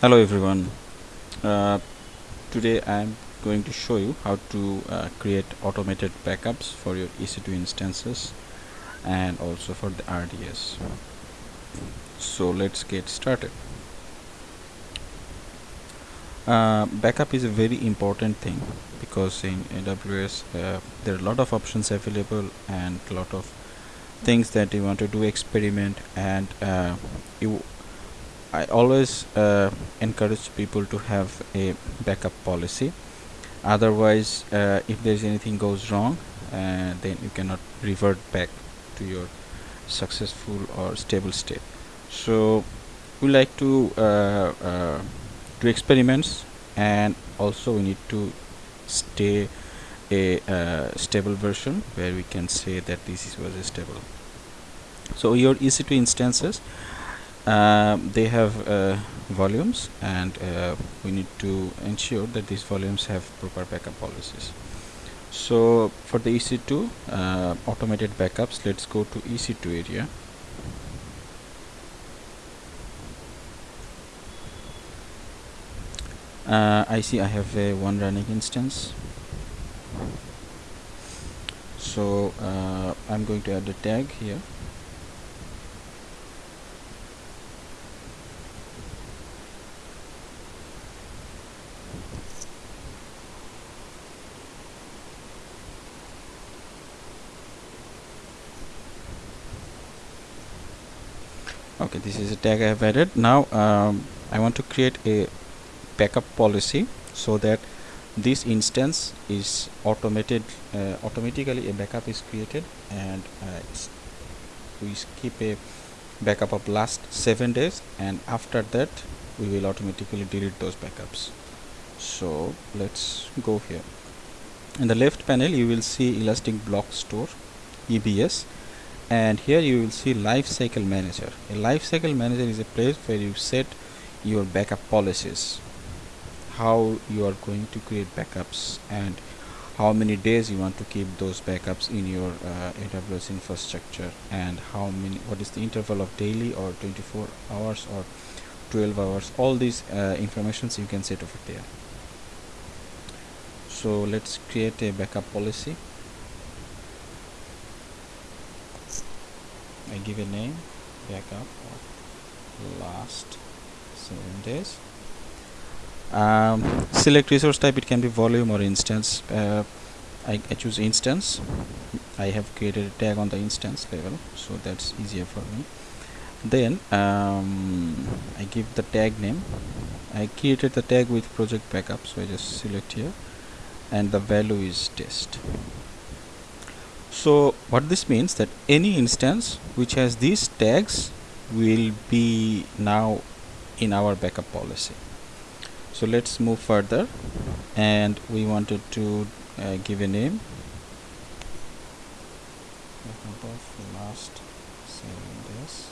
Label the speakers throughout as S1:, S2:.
S1: hello everyone. Uh, today I'm going to show you how to uh, create automated backups for your EC2 instances and also for the RDS so let's get started. Uh, backup is a very important thing because in AWS uh, there are a lot of options available and a lot of things that you want to do experiment and uh, you I always uh, encourage people to have a backup policy. Otherwise uh, if there's anything goes wrong uh, then you cannot revert back to your successful or stable state. So we like to uh, uh, do experiments and also we need to stay a uh, stable version where we can say that this was a stable. So your EC2 instances they have uh, volumes and uh, we need to ensure that these volumes have proper backup policies. So for the EC2 uh, automated backups let's go to EC2 area. Uh, I see I have a one running instance. So uh, I'm going to add a tag here okay this is a tag I have added. Now um, I want to create a backup policy so that this instance is automated uh, automatically a backup is created and uh, we keep a backup of last seven days and after that we will automatically delete those backups. So let's go here. In the left panel you will see elastic block store EBS and here you will see lifecycle manager. A lifecycle manager is a place where you set your backup policies. How you are going to create backups and how many days you want to keep those backups in your uh, AWS infrastructure and how many what is the interval of daily or 24 hours or 12 hours. All these uh, informations you can set over there. So let's create a backup policy I give a name backup of last seven days. Um, select resource type it can be volume or instance. Uh, I, I, choose instance. I have created a tag on the instance level so that's easier for me. Then um, I give the tag name. I created the tag with project backup so I just select here. And the value is test so what this means that any instance which has these tags will be now in our backup policy. So let's move further and we wanted to uh, give a name. Last days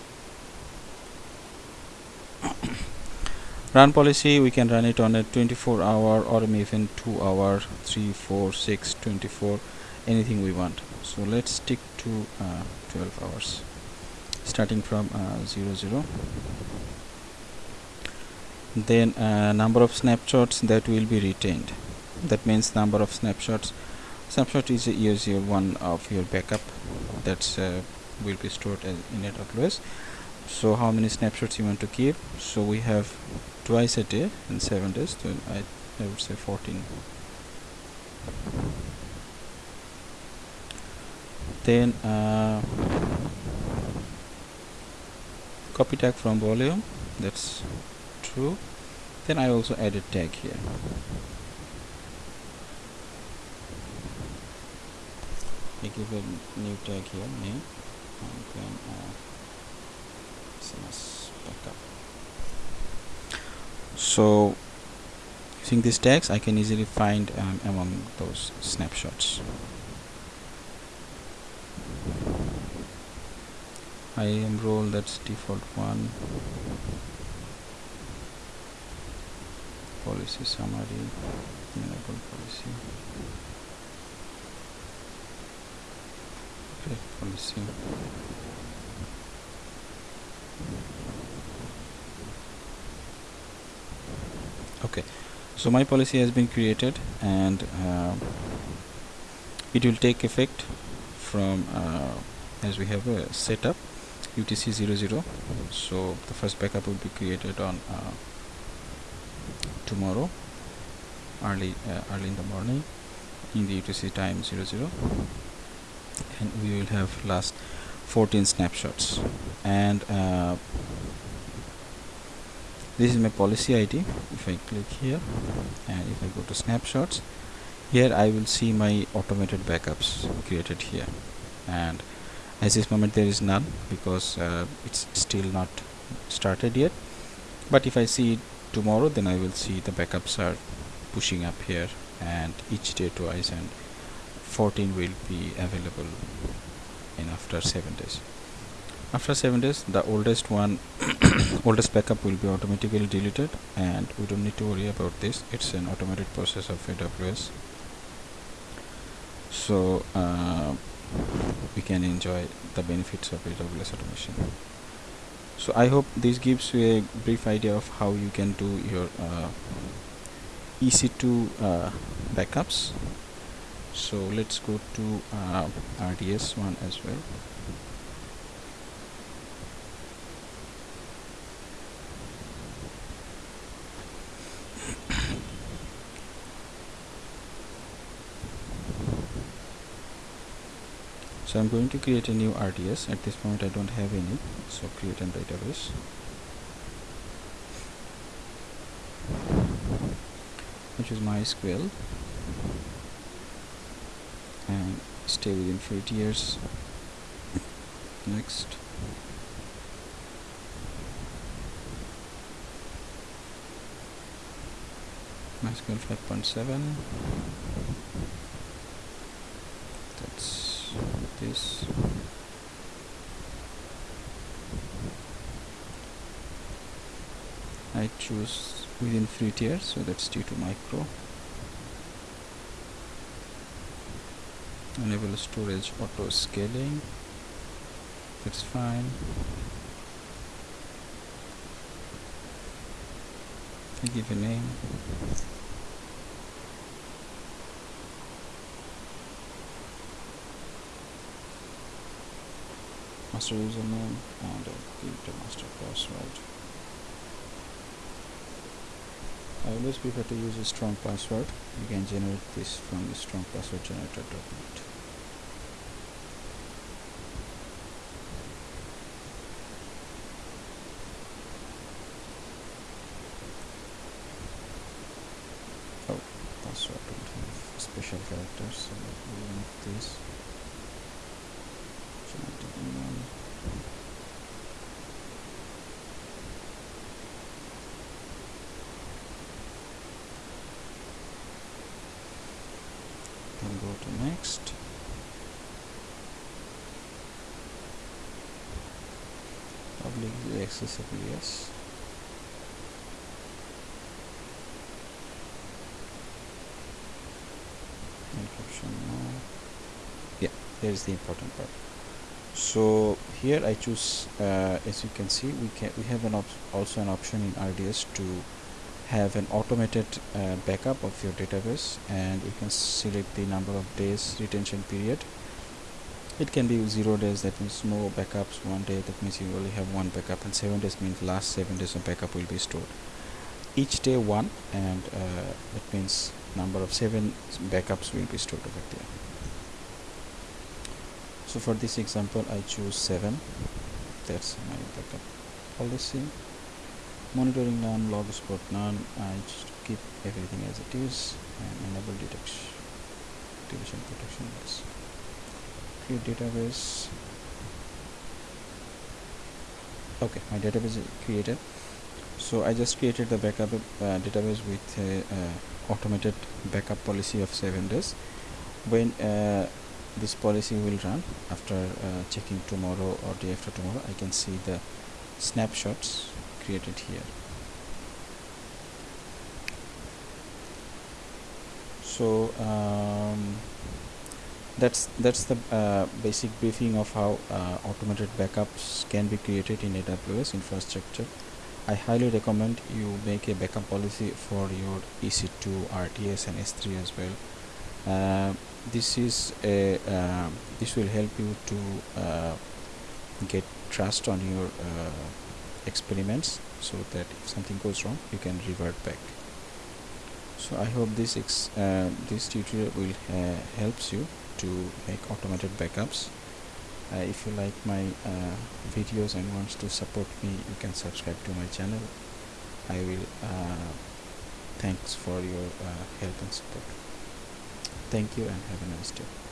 S1: run policy we can run it on a 24 hour or even 2 hour 3 4 6 24 anything we want. So let's stick to uh, 12 hours. Starting from uh, 0 0 then uh, number of snapshots that will be retained. That means number of snapshots. Snapshot is usual one of your backup that's uh, will be stored in AWS so how many snapshots you want to keep? So we have twice a day in seven days. So I, I would say 14 then uh, copy tag from volume that's true. Then I also add a tag here. I give a new tag here name and then uh, backup so using these tags I can easily find um, among those snapshots IAM role that's default one. Policy summary enable policy. Okay policy. Okay so my policy has been created and uh, it will take effect from uh, as we have a setup UTC 00 so the first backup will be created on uh, tomorrow early uh, early in the morning in the UTC time 00 and we will have last 14 snapshots. And uh, this is my policy ID if I click here and if I go to snapshots here I will see my automated backups created here. And as this moment there is none because uh, it's still not started yet. But if I see tomorrow then I will see the backups are pushing up here and each day twice and 14 will be available in after 7 days. After 7 days the oldest one oldest backup will be automatically deleted and we don't need to worry about this. It's an automated process of AWS so uh, we can enjoy the benefits of AWS automation. So I hope this gives you a brief idea of how you can do your uh, EC2 uh, backups. So let's go to uh, RDS one as well so I'm going to create a new RDS at this point I don't have any. So create a database which is MySQL. And stay within 50 years. Next. MySQL 5.7 that's this. I choose within free tier so that's T2 micro. Enable storage auto scaling. That's fine. I give a name master username and give the master password I always prefer to use a strong password. You can generate this from the strong password generator document. Oh password don't have special characters so remove this then go to next. Publicly accessible yes. Encryption no. Yeah there is the important part. So here I choose uh, as you can see we can we have an also an option in RDS to have an automated uh, backup of your database and you can select the number of days retention period. It can be zero days that means no backups one day that means you only have one backup and seven days means last seven days of backup will be stored. Each day one and uh, that means number of seven backups will be stored over there. So for this example I choose 7 that's my backup policy monitoring none log support none. I just keep everything as it is and enable detection deletion protection. Yes create database. Okay my database is created. So I just created the backup uh, database with a uh, automated backup policy of 7 days. When uh, this policy will run after uh, checking tomorrow or day after tomorrow I can see the snapshots created here. So um, that's that's the uh, basic briefing of how uh, automated backups can be created in AWS infrastructure. I highly recommend you make a backup policy for your EC2 RDS and S3 as well. Uh, this is a uh, this will help you to uh, get trust on your uh, experiments so that if something goes wrong you can revert back. So I hope this uh, this tutorial will uh, helps you to make automated backups. Uh, if you like my uh, videos and wants to support me you can subscribe to my channel. I will uh, thanks for your uh, help and support. Thank you and have a nice day